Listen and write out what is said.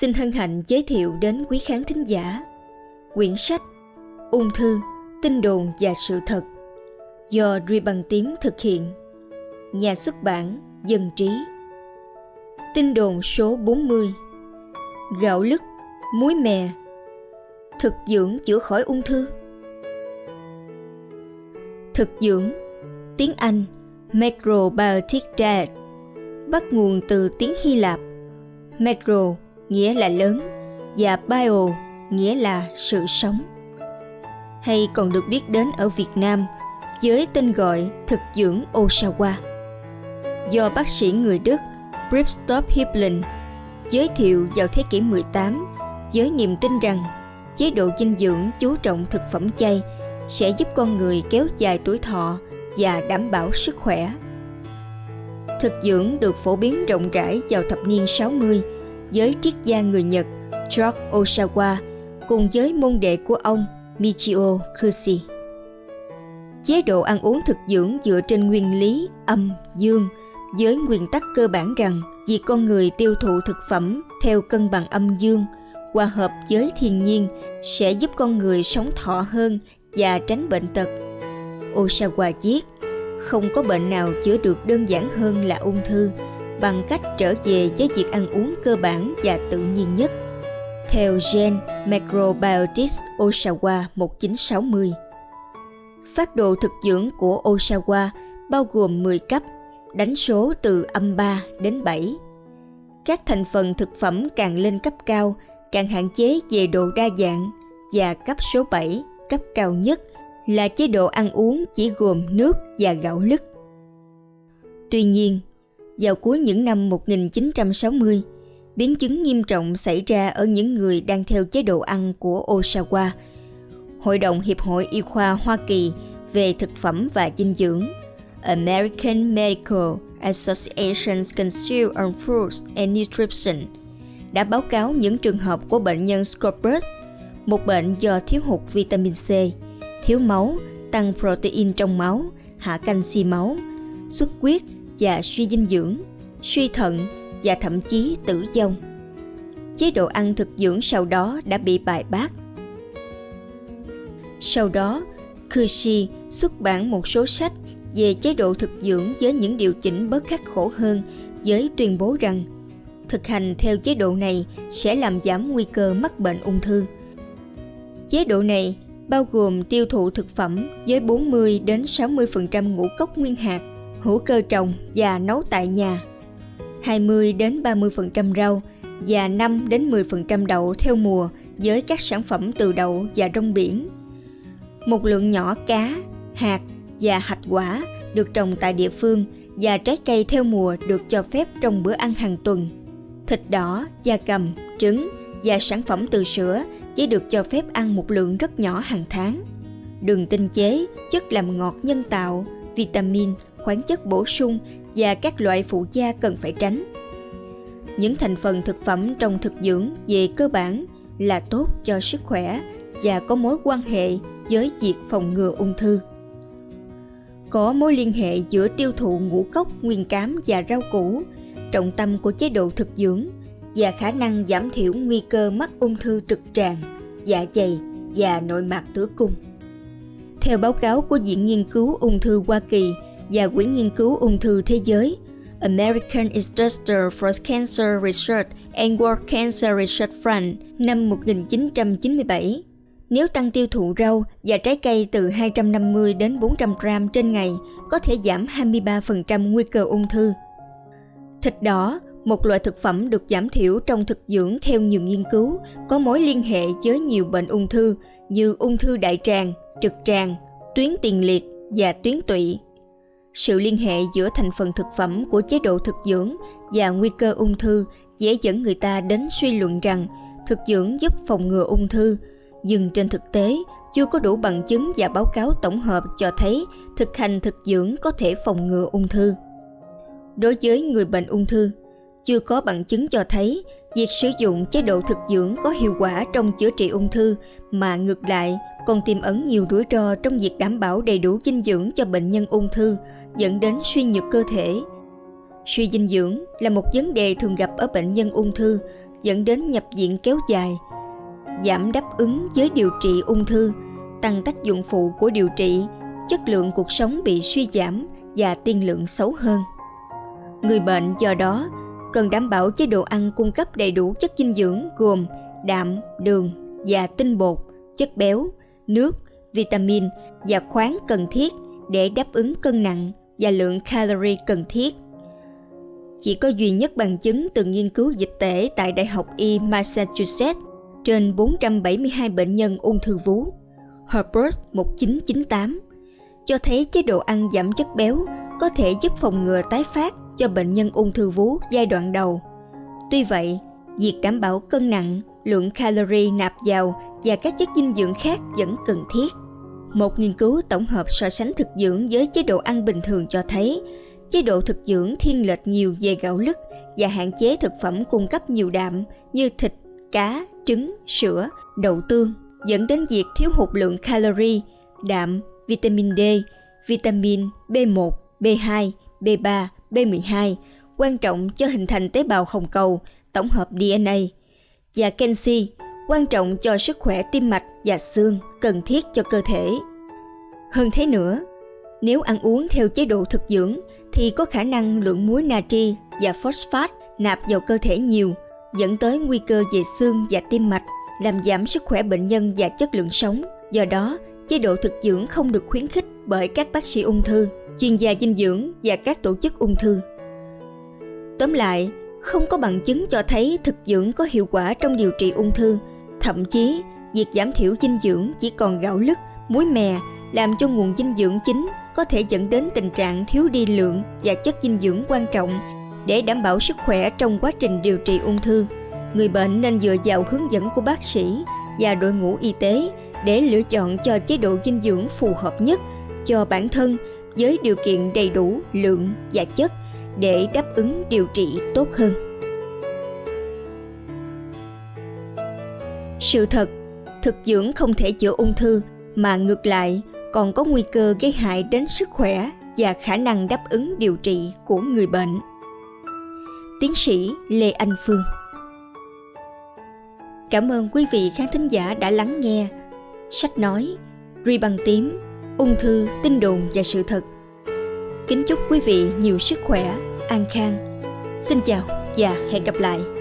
xin hân hạnh giới thiệu đến quý khán thính giả. Quyển sách Ung thư, tin đồn và sự thật do Duy Bằng tím thực hiện. Nhà xuất bản Dân Trí. Tin đồn số 40 Gạo lứt, muối mè. Thực dưỡng chữa khỏi ung thư. Thực dưỡng Tiếng Anh Macrobiotic Diet bắt nguồn từ tiếng Hy Lạp Macro nghĩa là lớn và bio nghĩa là sự sống. Hay còn được biết đến ở Việt Nam với tên gọi thực dưỡng Osawa. Do bác sĩ người Đức Bristop Hiblin giới thiệu vào thế kỷ 18 với niềm tin rằng chế độ dinh dưỡng chú trọng thực phẩm chay sẽ giúp con người kéo dài tuổi thọ và đảm bảo sức khỏe. Thực dưỡng được phổ biến rộng rãi vào thập niên 60 với triết gia người Nhật George Osawa cùng với môn đệ của ông Michio Kushi. Chế độ ăn uống thực dưỡng dựa trên nguyên lý âm, dương với nguyên tắc cơ bản rằng việc con người tiêu thụ thực phẩm theo cân bằng âm dương hòa hợp với thiên nhiên sẽ giúp con người sống thọ hơn và tránh bệnh tật. Osawa viết, không có bệnh nào chữa được đơn giản hơn là ung thư bằng cách trở về với việc ăn uống cơ bản và tự nhiên nhất. Theo Gen Macrobiotics Osawa 1960. Phát đồ thực dưỡng của Osawa bao gồm 10 cấp, đánh số từ âm 3 đến 7. Các thành phần thực phẩm càng lên cấp cao, càng hạn chế về độ đa dạng và cấp số 7, cấp cao nhất là chế độ ăn uống chỉ gồm nước và gạo lứt. Tuy nhiên, vào cuối những năm 1960, biến chứng nghiêm trọng xảy ra ở những người đang theo chế độ ăn của Osawa. Hội đồng Hiệp hội Y khoa Hoa Kỳ về thực phẩm và dinh dưỡng American Medical Association's Council on Foods and Nutrition đã báo cáo những trường hợp của bệnh nhân Scorbus, một bệnh do thiếu hụt vitamin C, thiếu máu, tăng protein trong máu, hạ canxi máu, xuất huyết và suy dinh dưỡng, suy thận và thậm chí tử vong. Chế độ ăn thực dưỡng sau đó đã bị bài bác. Sau đó, Kushi xuất bản một số sách về chế độ thực dưỡng với những điều chỉnh bớt khắc khổ hơn với tuyên bố rằng thực hành theo chế độ này sẽ làm giảm nguy cơ mắc bệnh ung thư. Chế độ này bao gồm tiêu thụ thực phẩm với 40 đến 60% ngũ cốc nguyên hạt hữu cơ trồng và nấu tại nhà. 20 đến 30% rau và 5 đến 10% đậu theo mùa với các sản phẩm từ đậu và rong biển. Một lượng nhỏ cá, hạt và hạch quả được trồng tại địa phương và trái cây theo mùa được cho phép trong bữa ăn hàng tuần. Thịt đỏ, da cầm, trứng và sản phẩm từ sữa chỉ được cho phép ăn một lượng rất nhỏ hàng tháng. Đường tinh chế, chất làm ngọt nhân tạo, vitamin khoáng chất bổ sung và các loại phụ gia cần phải tránh. Những thành phần thực phẩm trong thực dưỡng về cơ bản là tốt cho sức khỏe và có mối quan hệ với việc phòng ngừa ung thư. Có mối liên hệ giữa tiêu thụ ngũ cốc, nguyên cám và rau củ, trọng tâm của chế độ thực dưỡng và khả năng giảm thiểu nguy cơ mắc ung thư trực tràng, dạ dày và nội mạc tử cung. Theo báo cáo của Viện Nghiên cứu Ung thư Hoa Kỳ và Quỹ Nghiên cứu Ung thư Thế giới American Institute for Cancer Research and World Cancer Research Fund năm 1997. Nếu tăng tiêu thụ rau và trái cây từ 250 đến 400 gram trên ngày, có thể giảm 23% nguy cơ ung thư. Thịt đỏ, một loại thực phẩm được giảm thiểu trong thực dưỡng theo nhiều nghiên cứu, có mối liên hệ với nhiều bệnh ung thư như ung thư đại tràng, trực tràng, tuyến tiền liệt và tuyến tụy sự liên hệ giữa thành phần thực phẩm của chế độ thực dưỡng và nguy cơ ung thư dễ dẫn người ta đến suy luận rằng thực dưỡng giúp phòng ngừa ung thư. Nhưng trên thực tế, chưa có đủ bằng chứng và báo cáo tổng hợp cho thấy thực hành thực dưỡng có thể phòng ngừa ung thư. Đối với người bệnh ung thư, chưa có bằng chứng cho thấy việc sử dụng chế độ thực dưỡng có hiệu quả trong chữa trị ung thư mà ngược lại còn tiềm ẩn nhiều rủi ro trong việc đảm bảo đầy đủ dinh dưỡng cho bệnh nhân ung thư dẫn đến suy nhược cơ thể. Suy dinh dưỡng là một vấn đề thường gặp ở bệnh nhân ung thư dẫn đến nhập viện kéo dài, giảm đáp ứng với điều trị ung thư, tăng tác dụng phụ của điều trị, chất lượng cuộc sống bị suy giảm và tiên lượng xấu hơn. Người bệnh do đó cần đảm bảo chế độ ăn cung cấp đầy đủ chất dinh dưỡng gồm đạm, đường và tinh bột, chất béo, nước, vitamin và khoáng cần thiết để đáp ứng cân nặng và lượng calorie cần thiết. Chỉ có duy nhất bằng chứng từ nghiên cứu dịch tễ tại Đại học Y Massachusetts trên 472 bệnh nhân ung thư vú, Herbert 1998, cho thấy chế độ ăn giảm chất béo có thể giúp phòng ngừa tái phát cho bệnh nhân ung thư vú giai đoạn đầu. Tuy vậy, việc đảm bảo cân nặng, lượng calorie nạp vào và các chất dinh dưỡng khác vẫn cần thiết. Một nghiên cứu tổng hợp so sánh thực dưỡng với chế độ ăn bình thường cho thấy chế độ thực dưỡng thiên lệch nhiều về gạo lứt và hạn chế thực phẩm cung cấp nhiều đạm như thịt, cá, trứng, sữa, đậu tương dẫn đến việc thiếu hụt lượng calorie, đạm, vitamin D, vitamin B1, B2, B3, B12 quan trọng cho hình thành tế bào hồng cầu, tổng hợp DNA và canxi quan trọng cho sức khỏe tim mạch và xương cần thiết cho cơ thể. Hơn thế nữa, nếu ăn uống theo chế độ thực dưỡng thì có khả năng lượng muối natri và phosphat nạp vào cơ thể nhiều, dẫn tới nguy cơ về xương và tim mạch, làm giảm sức khỏe bệnh nhân và chất lượng sống. Do đó, chế độ thực dưỡng không được khuyến khích bởi các bác sĩ ung thư, chuyên gia dinh dưỡng và các tổ chức ung thư. Tóm lại, không có bằng chứng cho thấy thực dưỡng có hiệu quả trong điều trị ung thư. Thậm chí, việc giảm thiểu dinh dưỡng chỉ còn gạo lứt, muối mè làm cho nguồn dinh dưỡng chính có thể dẫn đến tình trạng thiếu đi lượng và chất dinh dưỡng quan trọng để đảm bảo sức khỏe trong quá trình điều trị ung thư. Người bệnh nên dựa vào hướng dẫn của bác sĩ và đội ngũ y tế để lựa chọn cho chế độ dinh dưỡng phù hợp nhất cho bản thân với điều kiện đầy đủ lượng và chất để đáp ứng điều trị tốt hơn. Sự thật, thực dưỡng không thể chữa ung thư mà ngược lại còn có nguy cơ gây hại đến sức khỏe và khả năng đáp ứng điều trị của người bệnh. Tiến sĩ Lê Anh Phương Cảm ơn quý vị khán thính giả đã lắng nghe sách nói Ri bằng tím, ung thư, tin đồn và sự thật. Kính chúc quý vị nhiều sức khỏe, an khang. Xin chào và hẹn gặp lại.